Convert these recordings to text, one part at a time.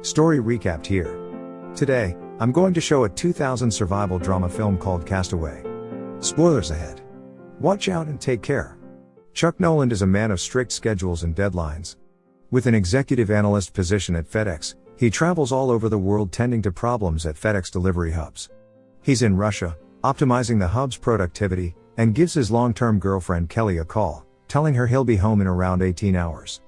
Story recapped here. Today, I'm going to show a 2000 survival drama film called Cast Away. Spoilers ahead. Watch out and take care. Chuck Noland is a man of strict schedules and deadlines. With an executive analyst position at FedEx, he travels all over the world tending to problems at FedEx delivery hubs. He's in Russia, optimizing the hub's productivity, and gives his long term girlfriend Kelly a call, telling her he'll be home in around 18 hours.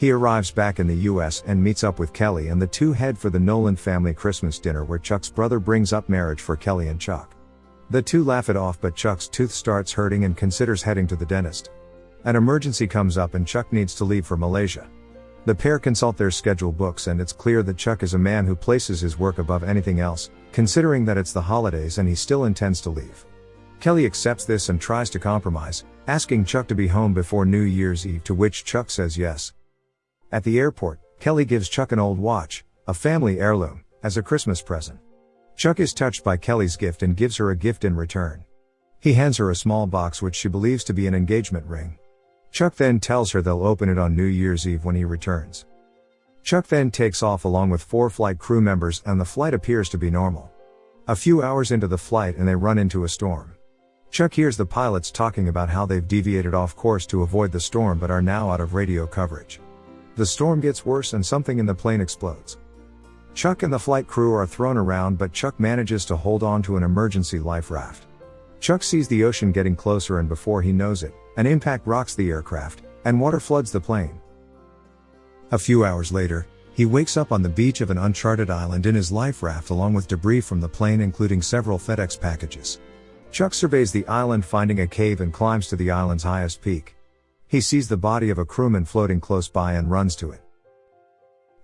He arrives back in the US and meets up with Kelly, and the two head for the Noland family Christmas dinner where Chuck's brother brings up marriage for Kelly and Chuck. The two laugh it off, but Chuck's tooth starts hurting and considers heading to the dentist. An emergency comes up, and Chuck needs to leave for Malaysia. The pair consult their schedule books, and it's clear that Chuck is a man who places his work above anything else, considering that it's the holidays and he still intends to leave. Kelly accepts this and tries to compromise, asking Chuck to be home before New Year's Eve, to which Chuck says yes. At the airport, Kelly gives Chuck an old watch, a family heirloom, as a Christmas present. Chuck is touched by Kelly's gift and gives her a gift in return. He hands her a small box which she believes to be an engagement ring. Chuck then tells her they'll open it on New Year's Eve when he returns. Chuck then takes off along with four flight crew members and the flight appears to be normal. A few hours into the flight and they run into a storm. Chuck hears the pilots talking about how they've deviated off course to avoid the storm but are now out of radio coverage. The storm gets worse and something in the plane explodes. Chuck and the flight crew are thrown around but Chuck manages to hold on to an emergency life raft. Chuck sees the ocean getting closer and before he knows it, an impact rocks the aircraft, and water floods the plane. A few hours later, he wakes up on the beach of an uncharted island in his life raft along with debris from the plane including several FedEx packages. Chuck surveys the island finding a cave and climbs to the island's highest peak. He sees the body of a crewman floating close by and runs to it.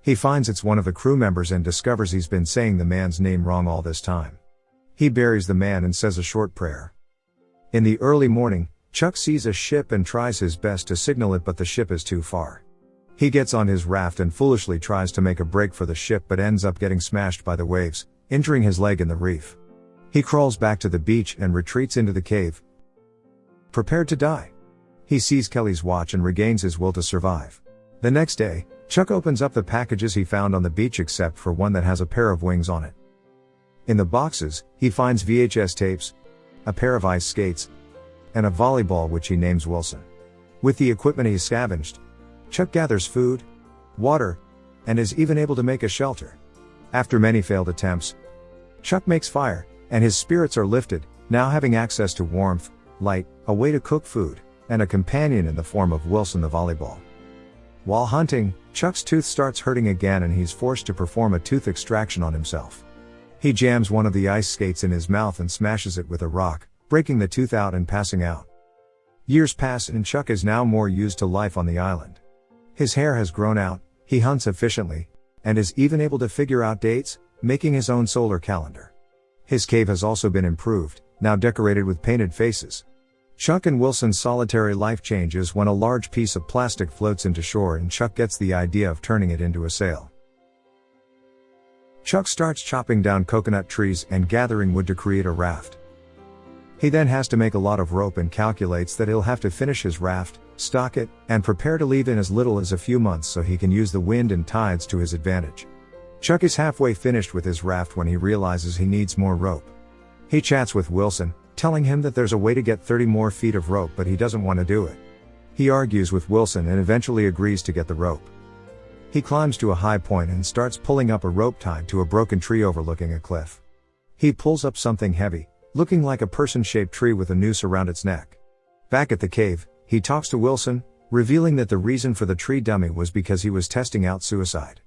He finds it's one of the crew members and discovers he's been saying the man's name wrong all this time. He buries the man and says a short prayer. In the early morning, Chuck sees a ship and tries his best to signal it, but the ship is too far. He gets on his raft and foolishly tries to make a break for the ship but ends up getting smashed by the waves, injuring his leg in the reef. He crawls back to the beach and retreats into the cave. Prepared to die. He sees Kelly's watch and regains his will to survive. The next day, Chuck opens up the packages he found on the beach except for one that has a pair of wings on it. In the boxes, he finds VHS tapes, a pair of ice skates, and a volleyball which he names Wilson. With the equipment he scavenged, Chuck gathers food, water, and is even able to make a shelter. After many failed attempts, Chuck makes fire, and his spirits are lifted, now having access to warmth, light, a way to cook food, and a companion in the form of Wilson the volleyball. While hunting, Chuck's tooth starts hurting again and he's forced to perform a tooth extraction on himself. He jams one of the ice skates in his mouth and smashes it with a rock, breaking the tooth out and passing out. Years pass and Chuck is now more used to life on the island. His hair has grown out, he hunts efficiently, and is even able to figure out dates, making his own solar calendar. His cave has also been improved, now decorated with painted faces. Chuck and Wilson's solitary life changes when a large piece of plastic floats into shore and Chuck gets the idea of turning it into a sail. Chuck starts chopping down coconut trees and gathering wood to create a raft. He then has to make a lot of rope and calculates that he'll have to finish his raft, stock it, and prepare to leave in as little as a few months so he can use the wind and tides to his advantage. Chuck is halfway finished with his raft when he realizes he needs more rope. He chats with Wilson, telling him that there's a way to get 30 more feet of rope but he doesn't want to do it. He argues with Wilson and eventually agrees to get the rope. He climbs to a high point and starts pulling up a rope tied to a broken tree overlooking a cliff. He pulls up something heavy, looking like a person shaped tree with a noose around its neck. Back at the cave, he talks to Wilson, revealing that the reason for the tree dummy was because he was testing out suicide.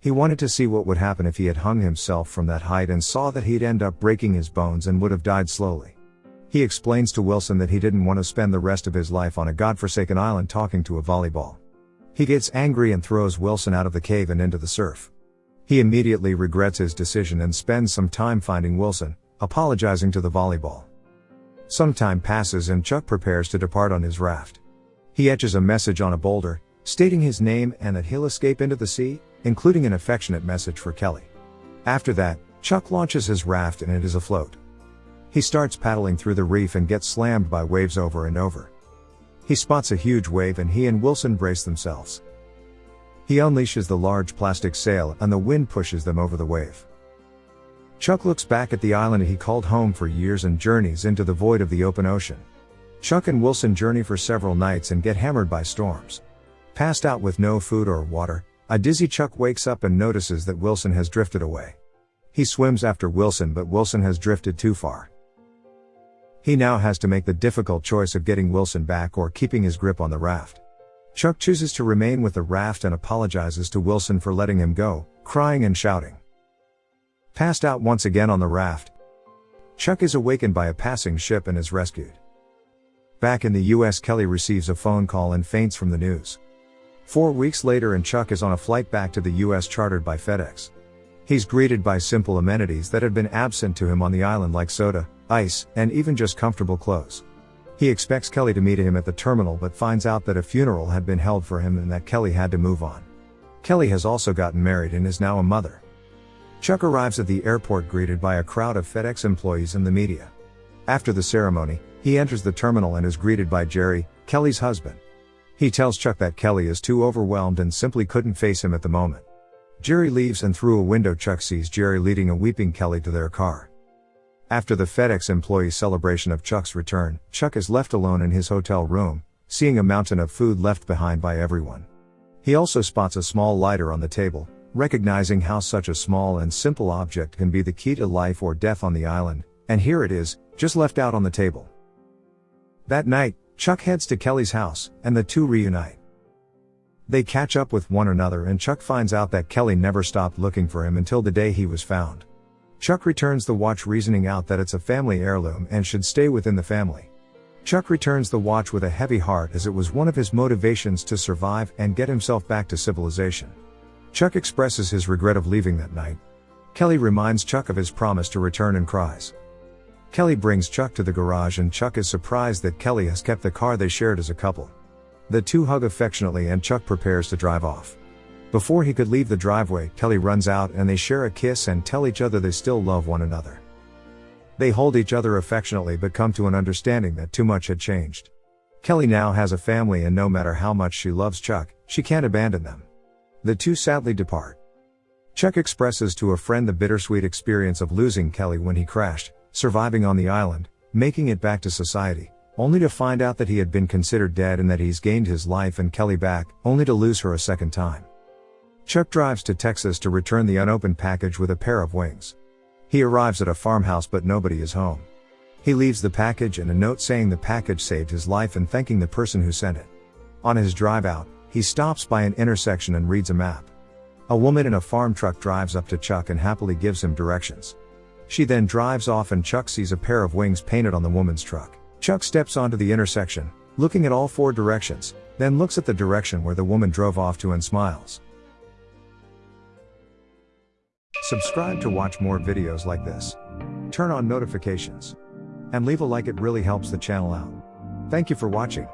He wanted to see what would happen if he had hung himself from that height and saw that he'd end up breaking his bones and would have died slowly. He explains to Wilson that he didn't want to spend the rest of his life on a godforsaken island talking to a volleyball. He gets angry and throws Wilson out of the cave and into the surf. He immediately regrets his decision and spends some time finding Wilson, apologizing to the volleyball. Some time passes and Chuck prepares to depart on his raft. He etches a message on a boulder, stating his name and that he'll escape into the sea, including an affectionate message for Kelly. After that, Chuck launches his raft and it is afloat. He starts paddling through the reef and gets slammed by waves over and over. He spots a huge wave and he and Wilson brace themselves. He unleashes the large plastic sail and the wind pushes them over the wave. Chuck looks back at the island he called home for years and journeys into the void of the open ocean. Chuck and Wilson journey for several nights and get hammered by storms. Passed out with no food or water, a dizzy Chuck wakes up and notices that Wilson has drifted away. He swims after Wilson, but Wilson has drifted too far. He now has to make the difficult choice of getting Wilson back or keeping his grip on the raft. Chuck chooses to remain with the raft and apologizes to Wilson for letting him go, crying and shouting. Passed out once again on the raft, Chuck is awakened by a passing ship and is rescued. Back in the US, Kelly receives a phone call and faints from the news. Four weeks later, and Chuck is on a flight back to the US chartered by FedEx. He's greeted by simple amenities that had been absent to him on the island, like soda, ice, and even just comfortable clothes. He expects Kelly to meet him at the terminal but finds out that a funeral had been held for him and that Kelly had to move on. Kelly has also gotten married and is now a mother. Chuck arrives at the airport greeted by a crowd of FedEx employees and the media. After the ceremony, he enters the terminal and is greeted by Jerry, Kelly's husband. He tells Chuck that Kelly is too overwhelmed and simply couldn't face him at the moment. Jerry leaves and through a window Chuck sees Jerry leading a weeping Kelly to their car. After the FedEx employee celebration of Chuck's return, Chuck is left alone in his hotel room, seeing a mountain of food left behind by everyone. He also spots a small lighter on the table, recognizing how such a small and simple object can be the key to life or death on the island, and here it is, just left out on the table. That night, Chuck heads to Kelly's house, and the two reunite. They catch up with one another and Chuck finds out that Kelly never stopped looking for him until the day he was found. Chuck returns the watch reasoning out that it's a family heirloom and should stay within the family. Chuck returns the watch with a heavy heart as it was one of his motivations to survive and get himself back to civilization. Chuck expresses his regret of leaving that night. Kelly reminds Chuck of his promise to return and cries. Kelly brings Chuck to the garage and Chuck is surprised that Kelly has kept the car they shared as a couple. The two hug affectionately and Chuck prepares to drive off. Before he could leave the driveway, Kelly runs out and they share a kiss and tell each other they still love one another. They hold each other affectionately but come to an understanding that too much had changed. Kelly now has a family and no matter how much she loves Chuck, she can't abandon them. The two sadly depart. Chuck expresses to a friend the bittersweet experience of losing Kelly when he crashed, surviving on the island, making it back to society, only to find out that he had been considered dead and that he's gained his life and Kelly back, only to lose her a second time. Chuck drives to Texas to return the unopened package with a pair of wings. He arrives at a farmhouse but nobody is home. He leaves the package and a note saying the package saved his life and thanking the person who sent it. On his drive out, he stops by an intersection and reads a map. A woman in a farm truck drives up to Chuck and happily gives him directions. She then drives off and Chuck sees a pair of wings painted on the woman's truck. Chuck steps onto the intersection, looking at all four directions, then looks at the direction where the woman drove off to and smiles. Subscribe to watch more videos like this. Turn on notifications. And leave a like it really helps the channel out. Thank you for watching.